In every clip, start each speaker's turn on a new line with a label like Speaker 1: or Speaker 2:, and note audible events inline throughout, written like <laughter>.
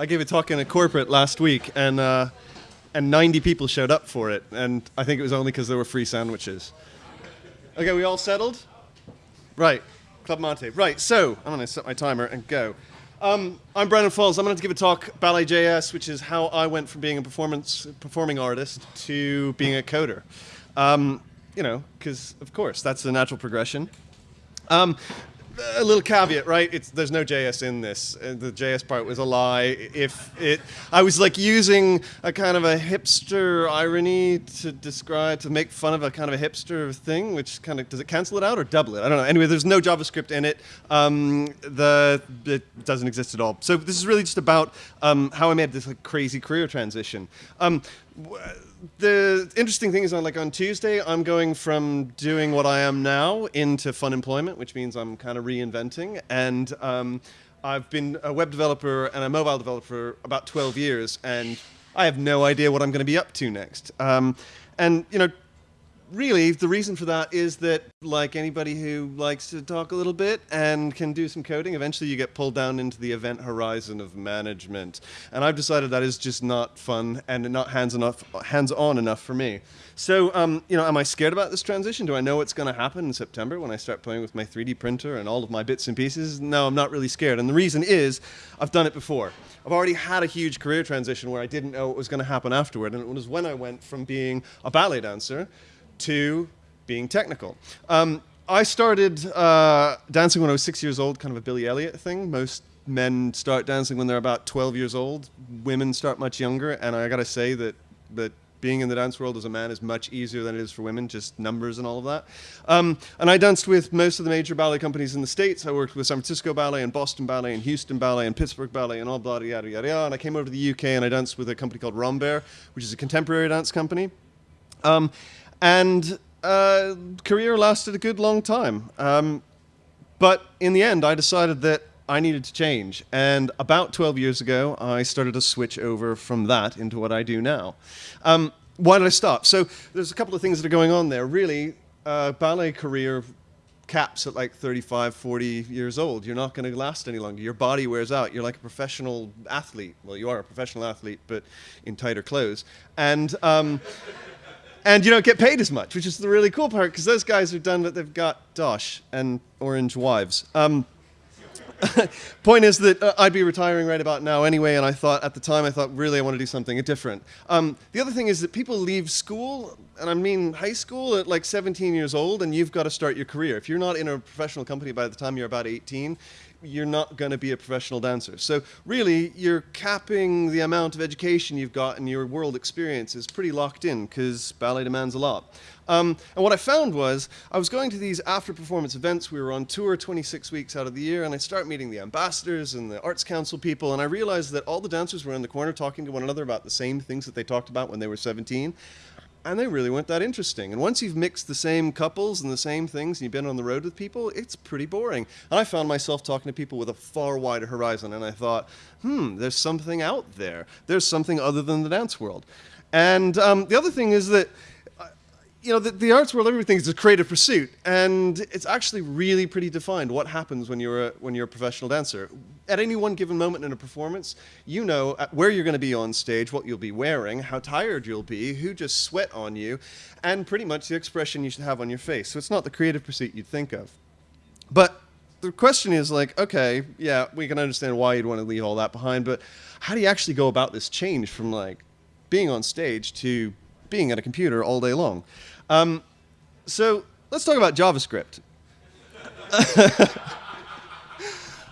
Speaker 1: I gave a talk in a corporate last week, and uh, and 90 people showed up for it, and I think it was only because there were free sandwiches. Okay, we all settled? Right, Club Monte. Right, so I'm going to set my timer and go. Um, I'm Brandon Falls. I'm going to give a talk, Ballet JS, which is how I went from being a performance performing artist to being a coder. Um, you know, because of course that's the natural progression. Um, a little caveat, right? It's, there's no JS in this. Uh, the JS part was a lie. If it, I was like using a kind of a hipster irony to describe, to make fun of a kind of a hipster thing, which kind of, does it cancel it out or double it? I don't know. Anyway, there's no JavaScript in it. Um, the, it doesn't exist at all. So this is really just about um, how I made this like crazy career transition. Um, the interesting thing is on like on Tuesday, I'm going from doing what I am now into fun employment, which means I'm kind of reinventing. And um, I've been a web developer and a mobile developer for about 12 years, and I have no idea what I'm going to be up to next. Um, and you know, really, the reason for that is that, like anybody who likes to talk a little bit and can do some coding, eventually you get pulled down into the event horizon of management. And I've decided that is just not fun and not hands enough, hands-on enough for me. So, um, you know, am I scared about this transition? Do I know what's going to happen in September when I start playing with my 3D printer and all of my bits and pieces? No, I'm not really scared. And the reason is I've done it before. I've already had a huge career transition where I didn't know what was going to happen afterward. And it was when I went from being a ballet dancer to being technical. Um, I started uh, dancing when I was six years old, kind of a Billy Elliot thing. Most men start dancing when they're about 12 years old. Women start much younger, and I gotta say that that being in the dance world as a man is much easier than it is for women, just numbers and all of that. Um, and I danced with most of the major ballet companies in the States. I worked with San Francisco Ballet and Boston Ballet and Houston Ballet and Pittsburgh Ballet and all blah, yada, yada, yada. And I came over to the UK and I danced with a company called Rambert, which is a contemporary dance company. Um, and uh, career lasted a good long time. Um, but in the end, I decided that I needed to change. And about 12 years ago, I started to switch over from that into what I do now. Um, why did I stop? So there's a couple of things that are going on there. Really, uh, ballet career caps at like 35, 40 years old. You're not going to last any longer. Your body wears out. You're like a professional athlete. Well, you are a professional athlete, but in tighter clothes. And um, and you don't get paid as much, which is the really cool part because those guys are done, but they've got Dosh and orange wives. Um, <laughs> point is that uh, I'd be retiring right about now anyway, and I thought at the time I thought really I want to do something different. Um, the other thing is that people leave school, and I mean high school at like 17 years old, and you've got to start your career. If you're not in a professional company by the time you're about 18, you're not going to be a professional dancer. So really, you're capping the amount of education you've got and your world experience is pretty locked in because ballet demands a lot. Um, and what I found was I was going to these after performance events. We were on tour 26 weeks out of the year, and I start meeting the ambassadors and the arts council people, and I realized that all the dancers were in the corner talking to one another about the same things that they talked about when they were 17 and they really weren't that interesting. And once you've mixed the same couples and the same things and you've been on the road with people, it's pretty boring. And I found myself talking to people with a far wider horizon, and I thought, hmm, there's something out there. There's something other than the dance world. And um, the other thing is that you know, the, the, arts world, everything is a creative pursuit, and it's actually really pretty defined what happens when you're a, when you're a professional dancer. At any one given moment in a performance, you know uh, where you're going to be on stage, what you'll be wearing, how tired you'll be, who just sweat on you, and pretty much the expression you should have on your face. So it's not the creative pursuit you'd think of. But the question is like, okay, yeah, we can understand why you'd want to leave all that behind, but how do you actually go about this change from like being on stage to being at a computer all day long. Um, so let's talk about JavaScript. <laughs>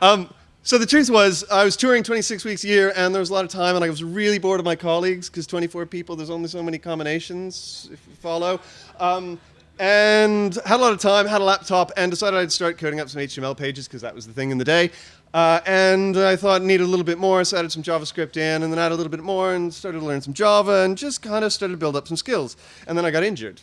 Speaker 1: um, so the truth was, I was touring 26 weeks a year, and there was a lot of time, and I was really bored of my colleagues, because 24 people, there's only so many combinations, if you follow. Um, and had a lot of time, had a laptop, and decided I'd start coding up some HTML pages, because that was the thing in the day. Uh, and I thought needed a little bit more, so I added some JavaScript in, and then added a little bit more, and started to learn some Java, and just kind of started to build up some skills. And then I got injured.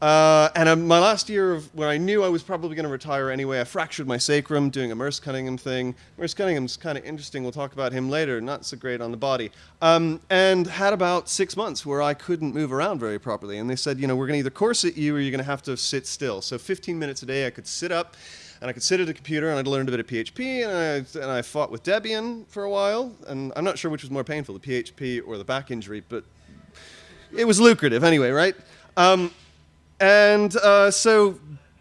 Speaker 1: Uh, and um, my last year of when I knew I was probably going to retire anyway, I fractured my sacrum doing a Merce Cunningham thing. Merce Cunningham's kind of interesting. We'll talk about him later. Not so great on the body. Um, and had about six months where I couldn't move around very properly. And they said, you know, we're going to either corset you or you're going to have to sit still. So 15 minutes a day I could sit up and I could sit at a computer and I'd learned a bit of PHP and I, and I fought with Debian for a while. And I'm not sure which was more painful, the PHP or the back injury, but it was lucrative anyway, right? Um, and uh, so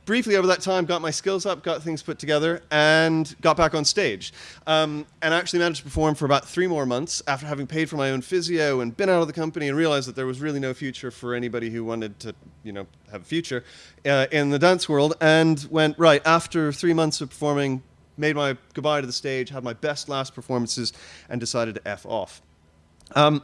Speaker 1: briefly over that time got my skills up, got things put together, and got back on stage. Um, and I actually managed to perform for about three more months after having paid for my own physio and been out of the company and realized that there was really no future for anybody who wanted to, you know, have a future uh, in the dance world. And went right after three months of performing, made my goodbye to the stage, had my best last performances, and decided to f off. Um,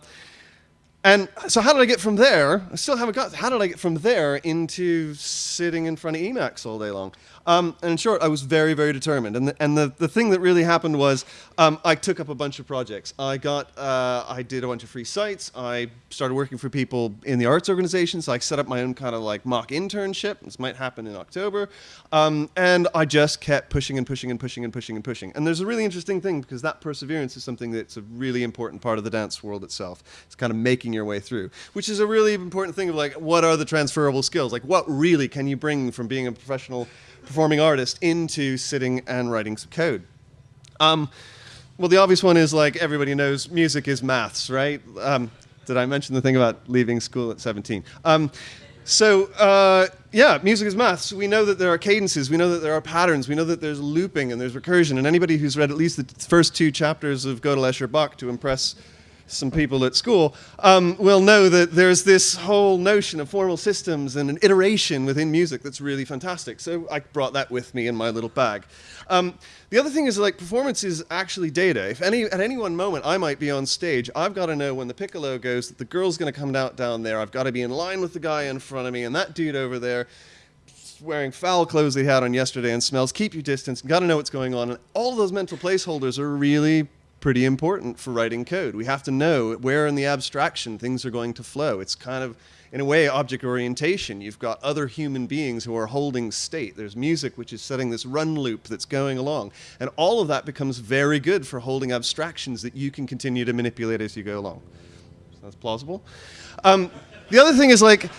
Speaker 1: and so how did I get from there? I still haven't got, how did I get from there into sitting in front of Emacs all day long? Um, and in short, I was very, very determined. And the, and the, the thing that really happened was um, I took up a bunch of projects. I got, uh, I did a bunch of free sites. I started working for people in the arts organization. So I set up my own kind of like mock internship. This might happen in October. Um, and I just kept pushing and pushing and pushing and pushing and pushing. And there's a really interesting thing because that perseverance is something that's a really important part of the dance world itself. It's kind of making your way through, which is a really important thing of like, what are the transferable skills? Like what really can you bring from being a professional performing artist into sitting and writing some code. Um, well, the obvious one is like everybody knows music is maths, right? Um, did I mention the thing about leaving school at 17? Um, so, uh, yeah, music is maths. We know that there are cadences, we know that there are patterns, we know that there's looping and there's recursion. And anybody who's read at least the first two chapters of Gödel, Escher, Bach to impress some people at school um, will know that there's this whole notion of formal systems and an iteration within music that's really fantastic. So I brought that with me in my little bag. Um, the other thing is like performance is actually data. If any at any one moment I might be on stage, I've got to know when the piccolo goes that the girl's going to come out down there. I've got to be in line with the guy in front of me and that dude over there wearing foul clothes they had on yesterday and smells. Keep your distance. Got to know what's going on. And all those mental placeholders are really pretty important for writing code. We have to know where in the abstraction things are going to flow. It's kind of, in a way, object orientation. You've got other human beings who are holding state. There's music which is setting this run loop that's going along. And all of that becomes very good for holding abstractions that you can continue to manipulate as you go along. Sounds plausible. Um, the other thing is like,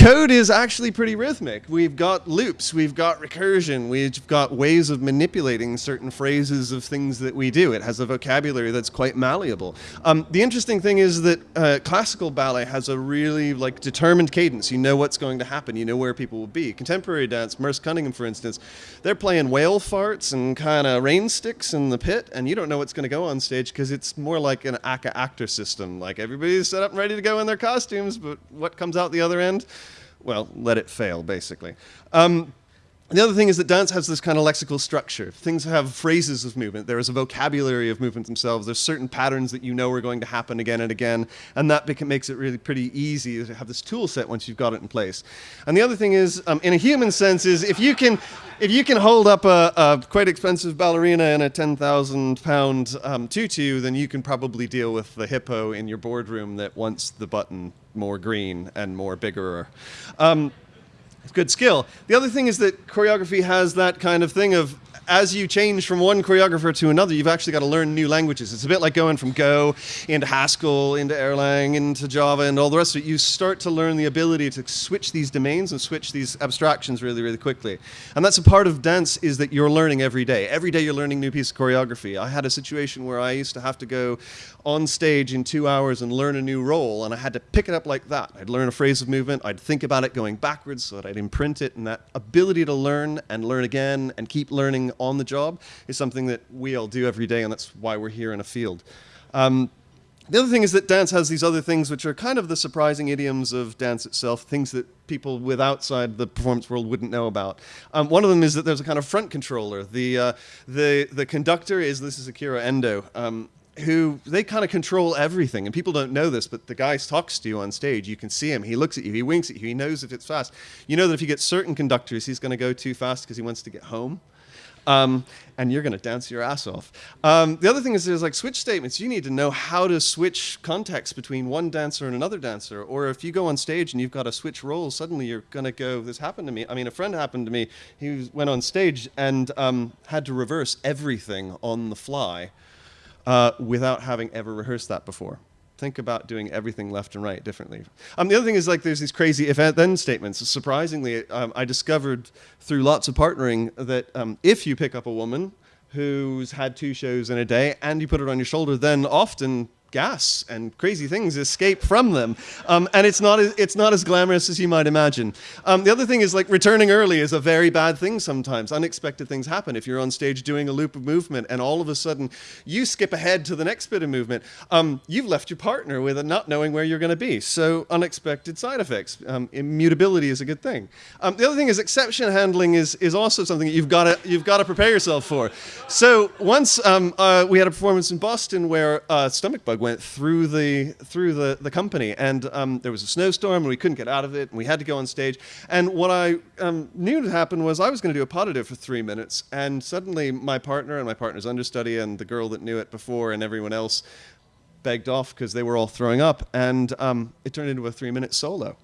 Speaker 1: code is actually pretty rhythmic. We've got loops, we've got recursion, we've got ways of manipulating certain phrases of things that we do. It has a vocabulary that's quite malleable. Um, the interesting thing is that uh, classical ballet has a really like determined cadence. You know what's going to happen. You know where people will be. Contemporary dance, Merce Cunningham, for instance, they're playing whale farts and kind of rain sticks in the pit, and you don't know what's going to go on stage because it's more like an Akka actor system. Like everybody's set up and ready to go in their costumes, but what comes out the other end? Well, let it fail, basically. Um, the other thing is that dance has this kind of lexical structure. Things have phrases of movement. There is a vocabulary of movement themselves. There's certain patterns that you know are going to happen again and again, and that makes it really pretty easy to have this tool set once you've got it in place. And the other thing is, um, in a human sense, is if you can, if you can hold up a, a quite expensive ballerina in a 10,000 pound um, tutu, then you can probably deal with the hippo in your boardroom that wants the button more green and more bigger. Um, good skill. The other thing is that choreography has that kind of thing of as you change from one choreographer to another, you've actually got to learn new languages. It's a bit like going from Go into Haskell, into Erlang, into Java, and all the rest of it. You start to learn the ability to switch these domains and switch these abstractions really, really quickly. And that's a part of dance is that you're learning every day. Every day you're learning new piece of choreography. I had a situation where I used to have to go on stage in two hours and learn a new role, and I had to pick it up like that. I'd learn a phrase of movement, I'd think about it going backwards so that I'd imprint it, and that ability to learn and learn again and keep learning on the job is something that we all do every day, and that's why we're here in a field. Um, the other thing is that dance has these other things which are kind of the surprising idioms of dance itself, things that people with outside the performance world wouldn't know about. Um, one of them is that there's a kind of front controller. The, uh, the, the conductor is, this is Akira Endo, um, who they kind of control everything. And people don't know this, but the guy talks to you on stage. You can see him. He looks at you. He winks at you. He knows if it's fast. You know that if you get certain conductors, he's going to go too fast because he wants to get home. Um, and you're going to dance your ass off. Um, the other thing is there's like switch statements. You need to know how to switch context between one dancer and another dancer. Or if you go on stage and you've got to switch roles, suddenly you're going to go, this happened to me. I mean, a friend happened to me. He went on stage and um, had to reverse everything on the fly uh, without having ever rehearsed that before. Think about doing everything left and right differently. Um, the other thing is like there's these crazy if-then statements. Surprisingly, um, I discovered through lots of partnering that um, if you pick up a woman who's had two shows in a day and you put it on your shoulder, then often gas and crazy things escape from them. Um, and it's not, as, it's not as glamorous as you might imagine. Um, the other thing is like returning early is a very bad thing sometimes. Unexpected things happen. If you're on stage doing a loop of movement and all of a sudden you skip ahead to the next bit of movement, um, you've left your partner with a not knowing where you're going to be. So unexpected side effects. Um, immutability is a good thing. Um, the other thing is exception handling is, is also something that you've got to you've to prepare yourself for. So once um, uh, we had a performance in Boston where uh, stomach bug went through the through the, the company, and um, there was a snowstorm, and we couldn't get out of it, and we had to go on stage. And what I um, knew to happen was I was going to do a pas de deux for three minutes, and suddenly my partner and my partner's understudy and the girl that knew it before and everyone else begged off because they were all throwing up, and um, it turned into a three-minute solo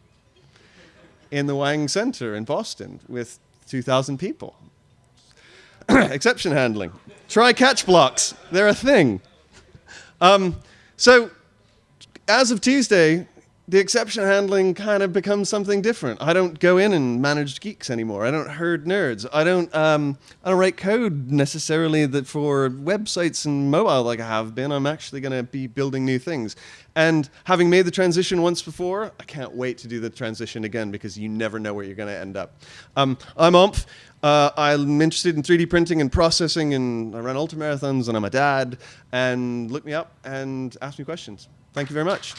Speaker 1: in the Wang Center in Boston with 2,000 people. <coughs> Exception handling. Try catch blocks. They're a thing. Um, so as of Tuesday, the exception handling kind of becomes something different. I don't go in and manage geeks anymore. I don't herd nerds. I don't um, I don't write code necessarily that for websites and mobile like I have been. I'm actually going to be building new things. And having made the transition once before, I can't wait to do the transition again because you never know where you're going to end up. Um, I'm Omph. Uh, I'm interested in 3D printing and processing, and I run ultramarathons, and I'm a dad. And look me up and ask me questions. Thank you very much.